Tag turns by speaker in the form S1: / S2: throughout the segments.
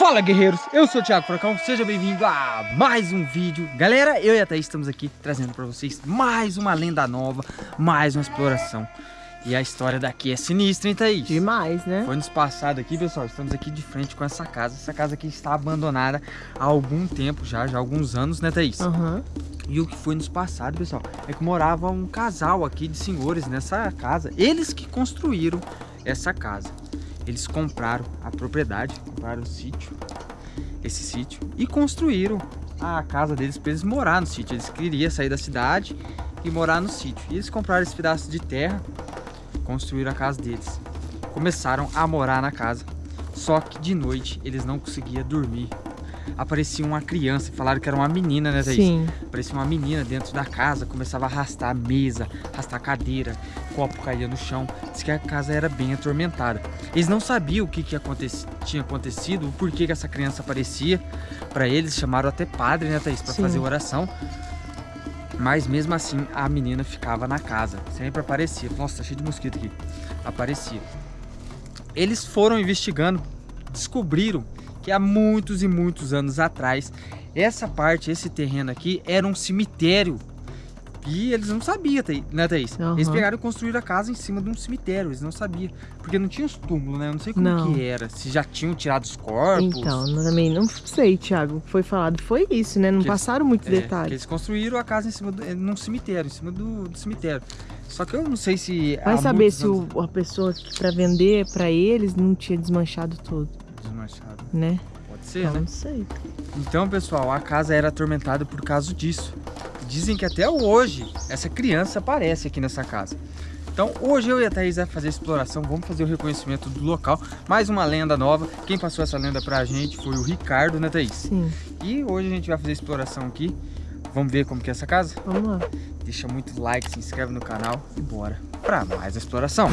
S1: Fala guerreiros, eu sou o Thiago Furacão, seja bem-vindo a mais um vídeo Galera, eu e a Thaís estamos aqui trazendo para vocês mais uma lenda nova, mais uma exploração E a história daqui é sinistra, hein Thaís?
S2: Demais, né?
S1: Foi nos passado aqui, pessoal, estamos aqui de frente com essa casa Essa casa aqui está abandonada há algum tempo já, já há alguns anos, né Thaís?
S2: Uhum.
S1: E o que foi nos passado, pessoal, é que morava um casal aqui de senhores nessa casa Eles que construíram essa casa eles compraram a propriedade, compraram o sítio, esse sítio, e construíram a casa deles para eles morar no sítio. Eles queriam sair da cidade e morar no sítio. E eles compraram esse pedaço de terra, construíram a casa deles. Começaram a morar na casa. Só que de noite eles não conseguiam dormir aparecia uma criança, falaram que era uma menina, né, Thaís?
S2: Sim.
S1: Aparecia uma menina dentro da casa, começava a arrastar a mesa, arrastar a cadeira, copo caía no chão. Diz que a casa era bem atormentada. Eles não sabiam o que, que aconte tinha acontecido, o porquê que essa criança aparecia. Para eles, chamaram até padre, né, Thaís, para fazer oração. Mas mesmo assim, a menina ficava na casa, sempre aparecia. Nossa, tá cheio de mosquito aqui. Aparecia. Eles foram investigando, descobriram que há muitos e muitos anos atrás, essa parte, esse terreno aqui, era um cemitério. E eles não sabiam, né, Thaís? Uhum. Eles pegaram e construíram a casa em cima de um cemitério, eles não sabiam. Porque não tinha os túmulos, né? Eu não sei como não. que era, se já tinham tirado os corpos.
S2: Então, também não sei, Thiago. O que foi falado foi isso, né? Não que passaram muitos é, detalhes.
S1: eles construíram a casa em cima do, num cemitério, em cima do, do cemitério. Só que eu não sei se...
S2: Vai saber se anos... o, a pessoa para vender para eles não tinha desmanchado tudo
S1: desmanchado.
S2: Né?
S1: Pode ser, não né?
S2: Não sei.
S1: Então, pessoal, a casa era atormentada por causa disso. Dizem que até hoje essa criança aparece aqui nessa casa. Então hoje eu e a Thaís vamos fazer a exploração, vamos fazer o reconhecimento do local. Mais uma lenda nova. Quem passou essa lenda pra gente foi o Ricardo, né Thaís?
S2: Sim.
S1: E hoje a gente vai fazer a exploração aqui. Vamos ver como que é essa casa?
S2: Vamos lá.
S1: Deixa muito like, se inscreve no canal e bora pra mais a exploração.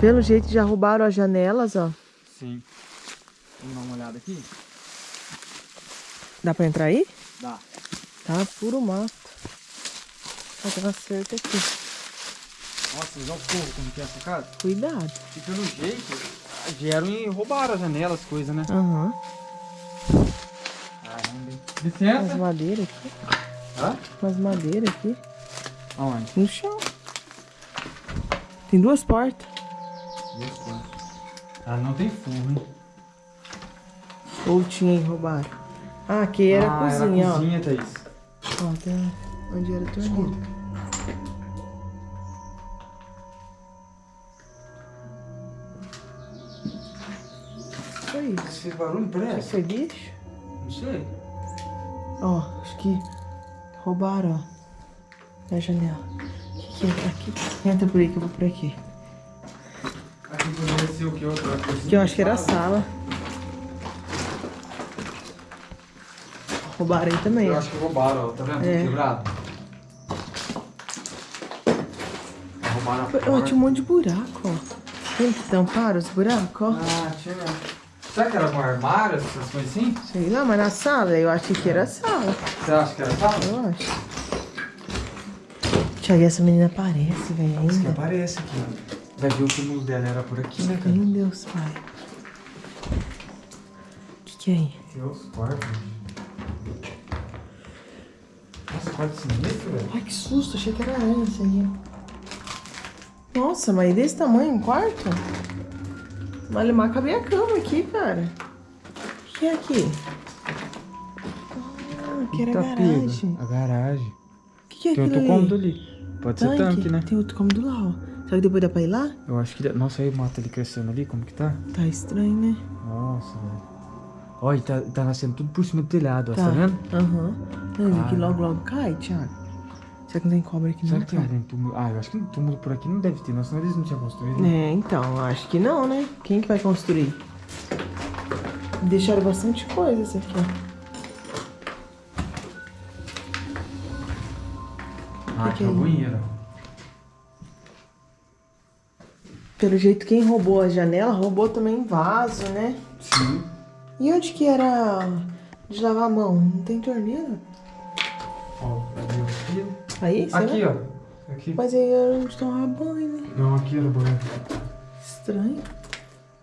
S2: Pelo jeito já roubaram as janelas, ó.
S1: Sim. Vamos dar uma olhada aqui?
S2: Dá pra entrar aí?
S1: Dá.
S2: Tá puro mato. Ter uma cerca aqui.
S1: Nossa, já o fogo como que é essa casa?
S2: Cuidado.
S1: E pelo jeito, vieram e roubaram as janelas, coisas, né?
S2: Aham. Uhum.
S1: Caramba. Licença.
S2: Umas madeiras aqui.
S1: Hã?
S2: Umas madeiras aqui.
S1: Aonde?
S2: No chão. Tem duas portas.
S1: Ah, não tem forro, hein?
S2: Ou tinha roubaram? Ah, aqui era
S1: ah,
S2: a cozinha,
S1: era a cozinha, ó. Thaís.
S2: Ó, tem onde era a torneira. Foi isso.
S1: Esse barulho parece?
S2: Foi lixo?
S1: Não sei.
S2: Ó, acho que roubaram, ó. Na janela. O que, que é? Aqui. Entra por aí que eu vou por aqui.
S1: Aqui poderia ser o que? Outra cozinha?
S2: Que eu acho que era a sala. Roubaram aí também.
S1: Eu acho que roubaram, ó. Tá vendo? É. Quebrado. Roubaram a porta.
S2: Ó, tinha um monte de buraco, ó. Tem que tampar os buracos, ó.
S1: Ah, tinha. Será que era um armário, essas coisas assim?
S2: Sei lá, mas na sala, eu acho que era a sala.
S1: Você acha que era a sala?
S2: Eu acho. Tiago, essa menina aparece, velho. Isso
S1: que aparece aqui, ó. Vai ver o túmulo dela era por aqui, né, cara?
S2: Meu Deus, pai. O que, que é aí?
S1: Tem os quartos. Nossa, quarto sinistro, velho.
S2: Ai, que susto. Achei que era aranha esse aí. Nossa, mas desse tamanho um quarto? Malemar cabe a cama aqui, cara. O que é aqui? Ah, aqui era a garagem.
S1: A garagem.
S2: O que, que é
S1: Tem
S2: aquilo
S1: outro cômodo ali. Pode tanque. ser tanque, né?
S2: Tem outro cômodo lá, ó. Será que depois dá pra ir lá?
S1: Eu acho que... Nossa, aí o mato ali crescendo ali, como que tá?
S2: Tá estranho, né?
S1: Nossa, velho. Olha, tá, tá nascendo tudo por cima do telhado, tá, tá vendo?
S2: Aham. Uhum. Não, aqui logo, logo cai, Thiago. Será que não tem cobra aqui
S1: Será
S2: não?
S1: Será que tem túmulo? Ah, eu acho que túmulo por aqui não deve ter, não, senão eles não tinham construído.
S2: É, então, acho que não, né? Quem que vai construir? Deixaram bastante coisa isso aqui, ó.
S1: Ah, que é o banheiro.
S2: Pelo jeito, quem roubou a janela, roubou também vaso, né?
S1: Sim.
S2: E onde que era de lavar a mão? Não tem torneira?
S1: Ó, aqui.
S2: Aí,
S1: Aqui, ó. Aqui.
S2: Mas aí era onde tomava banho, né?
S1: Não, aqui era o banheiro.
S2: Estranho.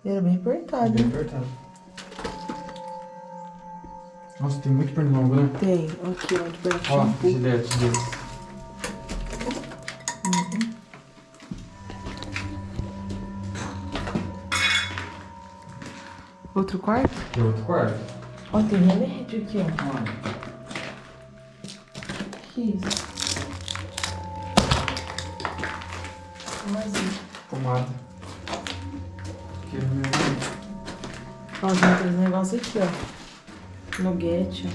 S2: Era bem apertado.
S1: Bem
S2: hein?
S1: apertado. Nossa, tem muito pernilongo, né?
S2: Tem. Aqui, ó, de
S1: Ó,
S2: shampoo.
S1: gilete
S2: Outro quarto?
S1: Tem outro quarto.
S2: Ó, tem remédio aqui, ó.
S1: Olha.
S2: Que isso? Mais um.
S1: Pomada. Que remédio.
S2: Ó, tem outros negócios aqui, ó. Nuguete,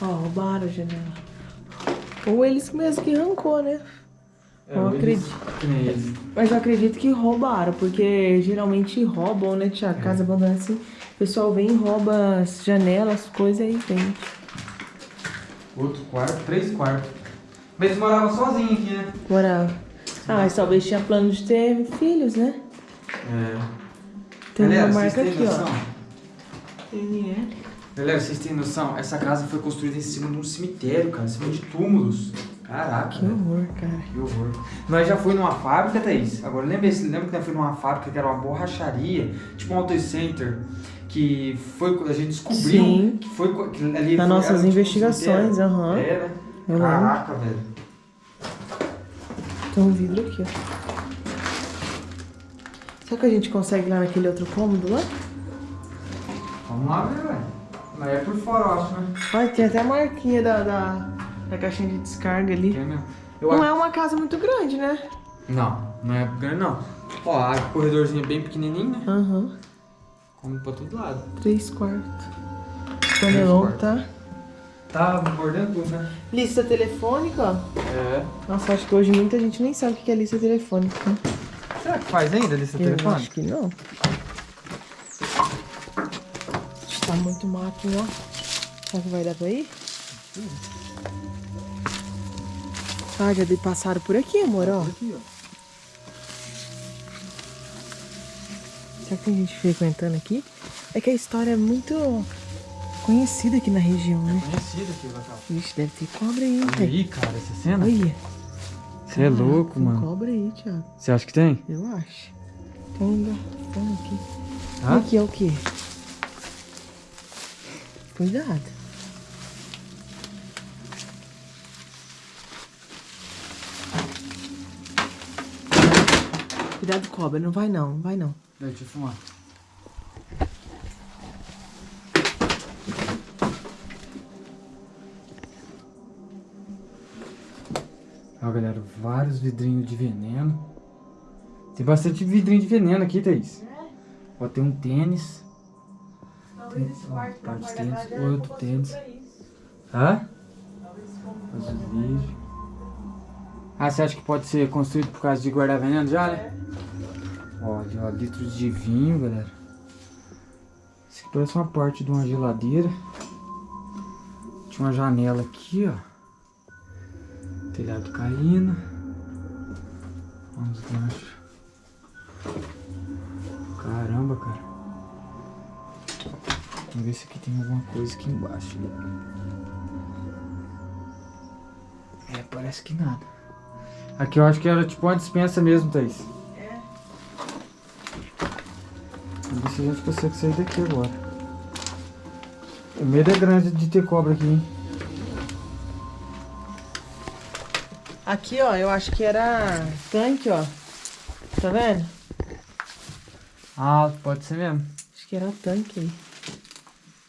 S2: ó. Ó, roubaram a janela. Ou eles mesmo que arrancou, né? Eu
S1: eles-
S2: acredito.
S1: Eles.
S2: Mas eu acredito que roubaram, porque geralmente roubam, né, Tia? Casa abandonada assim. O pessoal vem e rouba as janelas, coisas aí vende.
S1: Outro quarto, três quartos. Mas eles moravam sozinhos aqui, né?
S2: Morava. Ah, mas talvez tinha plano de ter filhos, né?
S1: É.
S2: Tem
S1: Galera,
S2: uma marca aqui,
S1: noção?
S2: ó. NL.
S1: Galera, vocês têm noção? Essa casa foi construída em cima de um cemitério, cara. Em cima de túmulos. Caraca.
S2: Que horror, cara.
S1: Que horror. Nós já foi numa fábrica, Thaís. Agora lembra, lembra que nós foi numa fábrica que era uma borracharia, tipo um auto center, que foi a gente descobriu
S2: Sim.
S1: que foi que ali
S2: Nas nossas
S1: era, tipo,
S2: investigações, aham.
S1: É, né?
S2: Eu lembro.
S1: Caraca, velho.
S2: Tem um vidro aqui, ó. Será que a gente consegue ir lá naquele outro cômodo lá?
S1: Vamos lá ver, velho. Mas é por fora, eu acho, né?
S2: Olha, tem até a marquinha da, da, da caixinha de descarga ali.
S1: É mesmo. Eu
S2: Não
S1: acho-
S2: é uma casa muito grande, né?
S1: Não, não é grande não. Ó, a corredorzinha é bem pequenininho, né?
S2: Aham.
S1: Come pra todo lado.
S2: Três quartos. Panelão, tá?
S1: Tá mordendo tudo, né?
S2: Lista telefônica, ó.
S1: É.
S2: Nossa, acho que hoje muita gente nem sabe o que é lista telefônica. né?
S1: Será que faz ainda lista
S2: Eu
S1: telefone?
S2: acho que não. Tá muito mato, ó. Será que vai dar pra ir? Ah, já de- passaram por aqui, amor, ó.
S1: Aqui, ó.
S2: Será que tem gente frequentando aqui? É que a história é muito conhecida aqui na região, né?
S1: Conhecido aqui, Vacal.
S2: Vixe, deve ter cobra aí,
S1: Olha aí, cara, essa cena.
S2: Olha.
S1: Você é louco,
S2: tem
S1: mano.
S2: cobra aí, Thiago.
S1: Você acha que tem?
S2: Eu acho. Tem garfão aqui.
S1: Hã?
S2: Aqui é o quê? Cuidado. Cuidado, cobra. Não vai não, não vai não.
S1: Deixa eu fumar. Ó, galera, vários vidrinhos de veneno. Tem bastante vidrinho de veneno aqui, Thaís. Ó, tem um tênis. Tem, ó, parte de tênis, outro tênis. Hã? Azulejo. Ah, você acha que pode ser construído por causa de guardar veneno já, né? Olha, ó, litros de vinho, galera. Isso aqui parece uma parte de uma geladeira. Tinha uma janela aqui, ó. Telhado caindo. Vamos ganchos. Caramba, cara. Vamos ver se aqui tem alguma coisa aqui embaixo. É, parece que nada. Aqui eu acho que era tipo uma dispensa mesmo, Thaís. Ver se a gente consegue sair daqui agora. O medo é grande de ter cobra aqui, hein?
S2: Aqui, ó, eu acho que era tanque, ó. Tá vendo?
S1: Ah, pode ser mesmo.
S2: Acho que era tanque aí.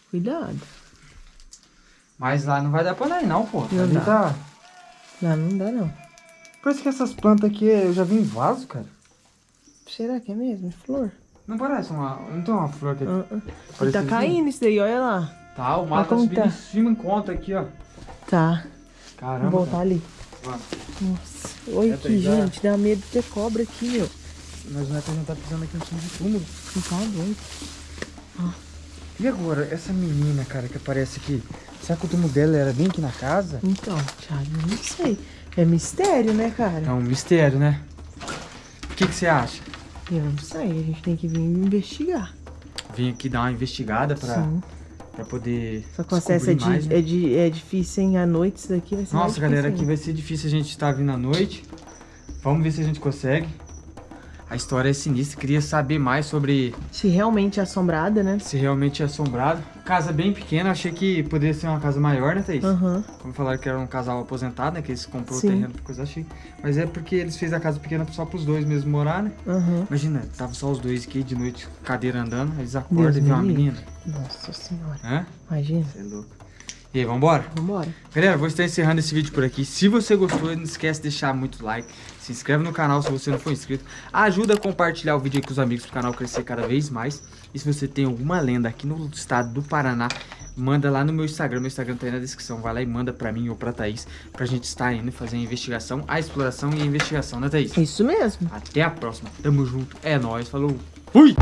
S2: Cuidado.
S1: Mas lá não vai dar pra ir não, pô.
S2: Não
S1: Ali
S2: dá.
S1: tá...
S2: Não, não dá não.
S1: Parece que essas plantas aqui eu já vi em vaso, cara.
S2: Será que é mesmo? Flor?
S1: Não parece uma... Não tem uma flor aqui.
S2: Ah, ah. E
S1: Parece
S2: tá caindo isso daí, olha lá.
S1: Tá, o
S2: Mas
S1: mato tá subindo
S2: tá?
S1: em cima em conta aqui, ó.
S2: Tá.
S1: Caramba,
S2: Vamos voltar ali.
S1: Vamos.
S2: Nossa. Olha
S1: É,
S2: aqui, gente. Dá medo de ter cobra aqui, meu.
S1: Nós não é pra gente tá pisando aqui em cima de túmulo.
S2: Não tá doido.
S1: E agora, essa menina, cara, que aparece aqui? Será que o túmulo dela era bem aqui na casa?
S2: Então, Thiago, eu não sei. É mistério, né, cara?
S1: É um mistério, né? O que que você acha?
S2: Eu não sei. A gente tem que vir investigar.
S1: Vim aqui dar uma investigada pra,
S2: Sim.
S1: pra poder
S2: Só que o acesso é,
S1: descobrir mais,
S2: de,
S1: né?
S2: é, de, é difícil, hein? À noite isso daqui vai ser
S1: Nossa, galera, aqui vai ser difícil a gente estar vindo à noite. Vamos ver se a gente consegue. A história é sinistra, queria saber mais sobre
S2: Se realmente é assombrada, né?
S1: se realmente é assombrado. Casa bem pequena, achei que poderia ser uma casa maior, né, Thaís?
S2: Aham.
S1: Como falaram que era um casal aposentado, né? Que eles comprou
S2: Sim.
S1: o terreno coisa achei. Mas é porque eles fez a casa pequena só pros dois mesmo morar, né?
S2: Aham.
S1: Imagina, tava só os dois aqui de noite, cadeira andando, eles acordam
S2: Deus
S1: e vê uma menina.
S2: Nossa senhora.
S1: Hã?
S2: Imagina.
S1: Você é louco. E aí, vambora?
S2: Vambora.
S1: Galera, vou estar encerrando esse vídeo por aqui. Se você gostou, não esquece de deixar muito like. Se inscreve no canal se você não for inscrito. Ajuda a compartilhar o vídeo aí com os amigos para o canal crescer cada vez mais. E se você tem alguma lenda aqui no estado do Paraná, manda lá no meu Instagram. Meu Instagram tá aí na descrição. Vai lá e manda pra mim ou pra Thaís. Pra gente estar indo fazer a investigação, a exploração e a investigação, né Thaís?
S2: Isso mesmo.
S1: Até a próxima. Tamo junto. É nóis. Falou. Fui!